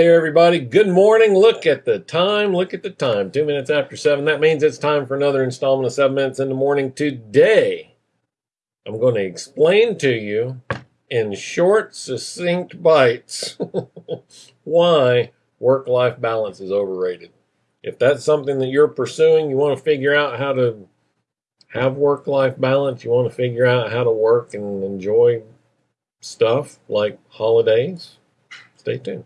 there, everybody. Good morning. Look at the time. Look at the time. Two minutes after seven. That means it's time for another installment of Seven Minutes in the Morning. Today, I'm going to explain to you in short, succinct bites why work life balance is overrated. If that's something that you're pursuing, you want to figure out how to have work life balance, you want to figure out how to work and enjoy stuff like holidays, stay tuned.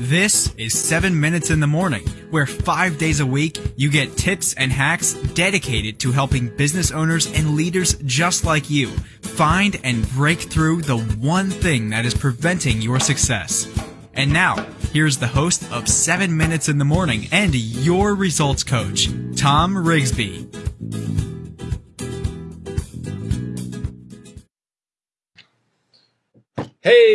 This is 7 Minutes in the Morning, where five days a week you get tips and hacks dedicated to helping business owners and leaders just like you find and break through the one thing that is preventing your success. And now, here's the host of 7 Minutes in the Morning and your results coach, Tom Rigsby.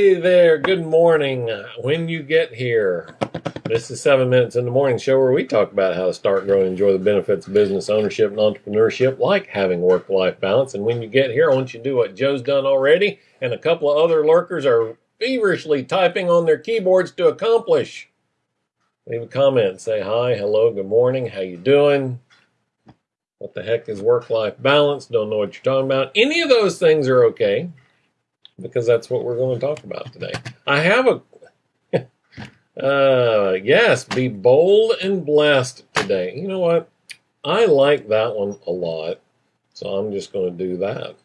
Hey there, good morning. When you get here, this is seven minutes in the morning show where we talk about how to start, grow, and enjoy the benefits of business ownership and entrepreneurship, like having work life balance. And when you get here, I want you to do what Joe's done already, and a couple of other lurkers are feverishly typing on their keyboards to accomplish. Leave a comment, say hi, hello, good morning, how you doing? What the heck is work life balance? Don't know what you're talking about. Any of those things are okay because that's what we're going to talk about today. I have a uh, yes, be bold and blessed today. You know what? I like that one a lot, so I'm just going to do that.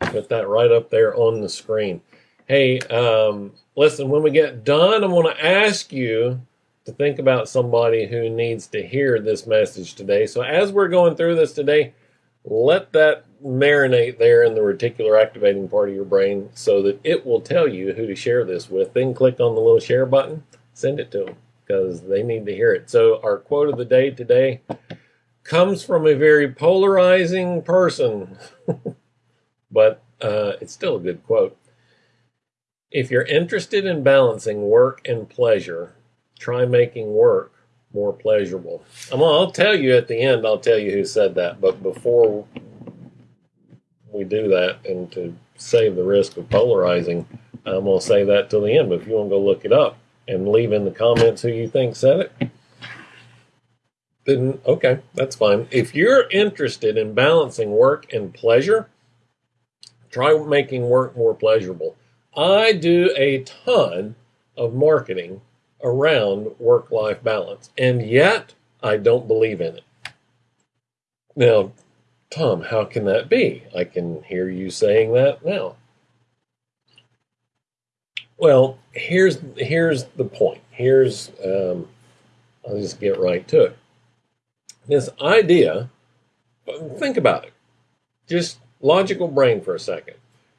Put that right up there on the screen. Hey, um, listen, when we get done, I want to ask you to think about somebody who needs to hear this message today. So as we're going through this today, let that marinate there in the reticular activating part of your brain so that it will tell you who to share this with. Then click on the little share button, send it to them because they need to hear it. So, our quote of the day today comes from a very polarizing person, but uh, it's still a good quote. If you're interested in balancing work and pleasure, try making work more pleasurable. I'm, I'll tell you at the end, I'll tell you who said that. But before we do that, and to save the risk of polarizing, I'm going to say that till the end. But if you want to go look it up and leave in the comments who you think said it, then okay, that's fine. If you're interested in balancing work and pleasure, try making work more pleasurable. I do a ton of marketing around work life balance. And yet, I don't believe in it. Now, Tom, how can that be? I can hear you saying that now. Well, here's here's the point. Here's um, I'll just get right to it. This idea, think about it. Just logical brain for a second.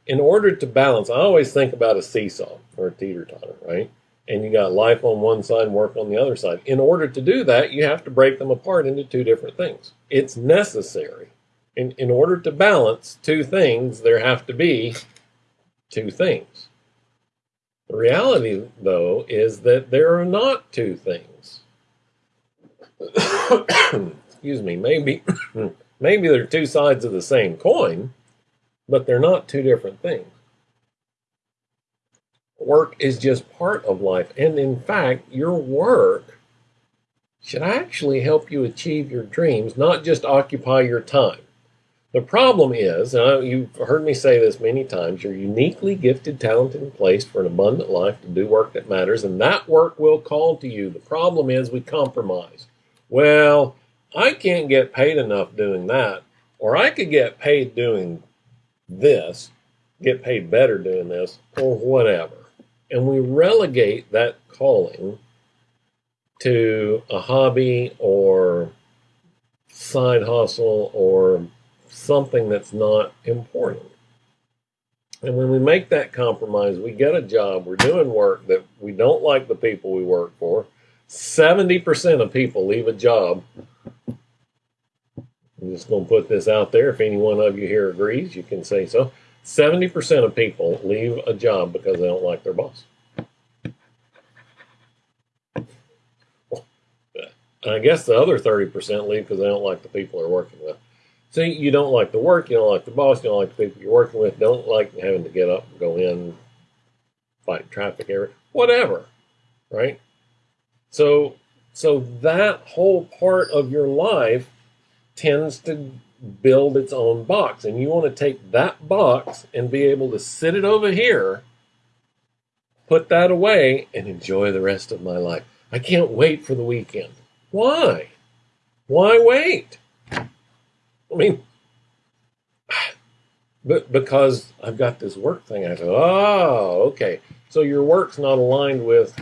In order to balance, I always think about a seesaw or a teeter totter, right? And you got life on one side work on the other side. In order to do that, you have to break them apart into two different things. It's necessary. In, in order to balance two things, there have to be two things. The reality, though, is that there are not two things. Excuse me, maybe, maybe they're two sides of the same coin, but they're not two different things work is just part of life. And in fact, your work should actually help you achieve your dreams, not just occupy your time. The problem is, and you've heard me say this many times, you're uniquely gifted, talented, and placed for an abundant life to do work that matters, and that work will call to you. The problem is we compromise. Well, I can't get paid enough doing that, or I could get paid doing this, get paid better doing this, or whatever and we relegate that calling to a hobby or side hustle or something that's not important. And when we make that compromise, we get a job, we're doing work that we don't like the people we work for. 70% of people leave a job. I'm just going to put this out there. If any one of you here agrees, you can say so. 70% of people leave a job because they don't like their boss. I guess the other 30% leave because they don't like the people they're working with. See, you don't like the work, you don't like the boss, you don't like the people you're working with, don't like having to get up and go in, fight traffic whatever, right? So, so that whole part of your life tends to build its own box. And you want to take that box and be able to sit it over here, put that away, and enjoy the rest of my life. I can't wait for the weekend. Why? Why wait? I mean, but because I've got this work thing, I go, oh, okay. So your work's not aligned with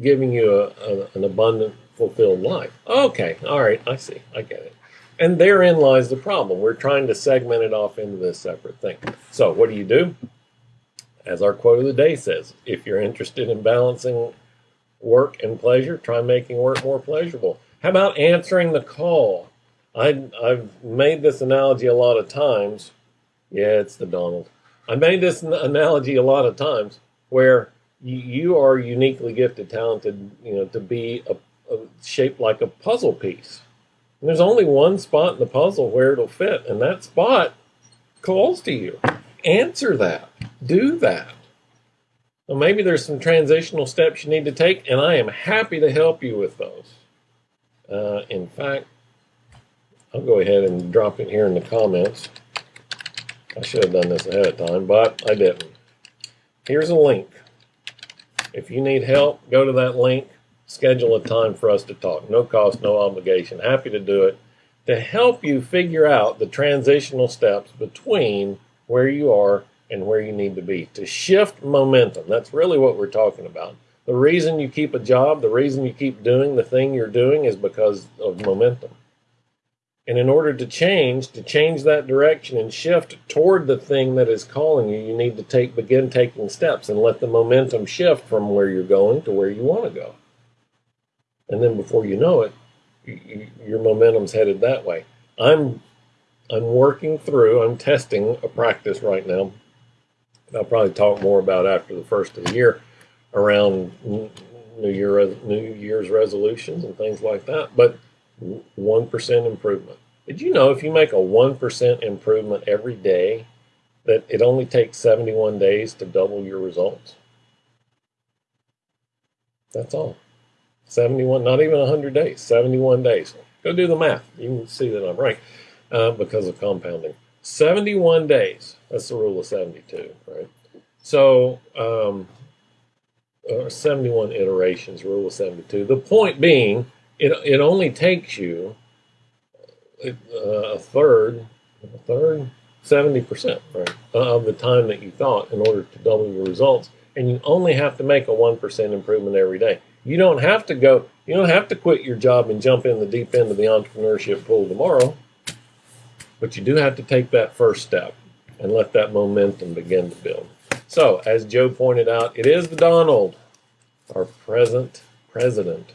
giving you a, a, an abundant, fulfilled life. Okay, all right, I see, I get it. And therein lies the problem. We're trying to segment it off into this separate thing. So what do you do? As our quote of the day says, if you're interested in balancing work and pleasure, try making work more pleasurable. How about answering the call? I, I've made this analogy a lot of times. Yeah, it's the Donald. I made this analogy a lot of times where you, are uniquely gifted, talented, you know, to be a, a shaped like a puzzle piece. And there's only one spot in the puzzle where it'll fit, and that spot calls to you. Answer that. Do that. Well, maybe there's some transitional steps you need to take, and I am happy to help you with those. Uh, in fact, I'll go ahead and drop it here in the comments. I should have done this ahead of time, but I didn't. Here's a link. If you need help, go to that link schedule a time for us to talk. No cost, no obligation. Happy to do it to help you figure out the transitional steps between where you are and where you need to be to shift momentum. That's really what we're talking about. The reason you keep a job, the reason you keep doing the thing you're doing is because of momentum. And in order to change, to change that direction and shift toward the thing that is calling you, you need to take begin taking steps and let the momentum shift from where you're going to where you want to go and then before you know it, you, your momentum's headed that way. I'm I'm working through. I'm testing a practice right now. I'll probably talk more about after the first of the year around New Year New Year's resolutions and things like that. But one percent improvement. Did you know if you make a one percent improvement every day, that it only takes 71 days to double your results? That's all. 71, not even 100 days, 71 days. Go do the math. You can see that I'm right uh, because of compounding. 71 days. That's the rule of 72, right? So, um, uh, 71 iterations, rule of 72. The point being, it, it only takes you uh, a third, a third, 70%, right, of the time that you thought in order to double your results. And you only have to make a 1% improvement every day. You don't have to go, you don't have to quit your job and jump in the deep end of the entrepreneurship pool tomorrow. But you do have to take that first step and let that momentum begin to build. So, as Joe pointed out, it is the Donald, our present president,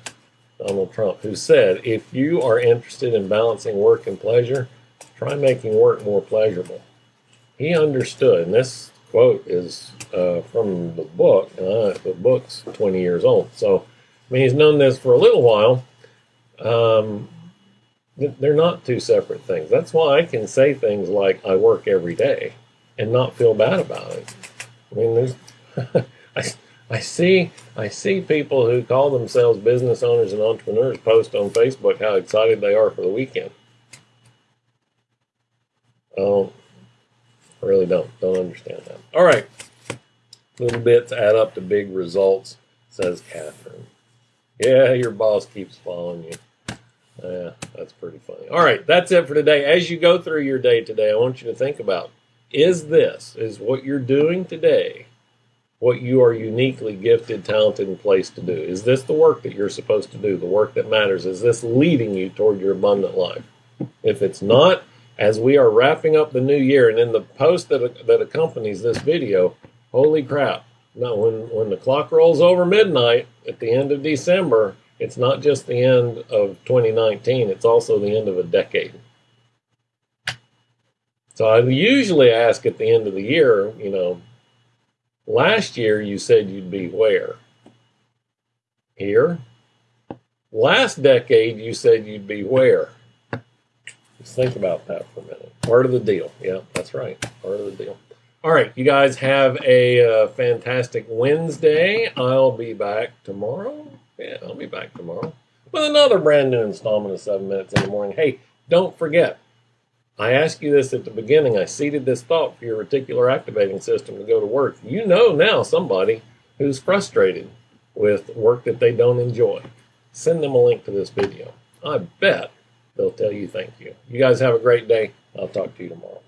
Donald Trump, who said, if you are interested in balancing work and pleasure, try making work more pleasurable. He understood, and this quote is uh, from the book, uh, the book's 20 years old. So, I mean, he's known this for a little while. Um, they're not two separate things. That's why I can say things like "I work every day" and not feel bad about it. I mean, there's I, I see I see people who call themselves business owners and entrepreneurs post on Facebook how excited they are for the weekend. Oh, I really don't don't understand that. All right, little bits add up to big results, says Catherine. Yeah, your boss keeps following you. Yeah, that's pretty funny. All right, that's it for today. As you go through your day today, I want you to think about is this, is what you're doing today, what you are uniquely gifted, talented, and placed to do? Is this the work that you're supposed to do, the work that matters? Is this leading you toward your abundant life? If it's not, as we are wrapping up the new year, and in the post that, that accompanies this video, holy crap, no, when, when the clock rolls over midnight at the end of December, it's not just the end of 2019, it's also the end of a decade. So I usually ask at the end of the year, you know, last year you said you'd be where? Here. Last decade you said you'd be where? Just think about that for a minute. Part of the deal. Yeah, that's right. Part of the deal. All right, you guys have a uh, fantastic Wednesday. I'll be back tomorrow. Yeah, I'll be back tomorrow with another brand new installment of 7 Minutes in the Morning. Hey, don't forget, I asked you this at the beginning. I seeded this thought for your reticular activating system to go to work. You know now somebody who's frustrated with work that they don't enjoy. Send them a link to this video. I bet they'll tell you thank you. You guys have a great day. I'll talk to you tomorrow.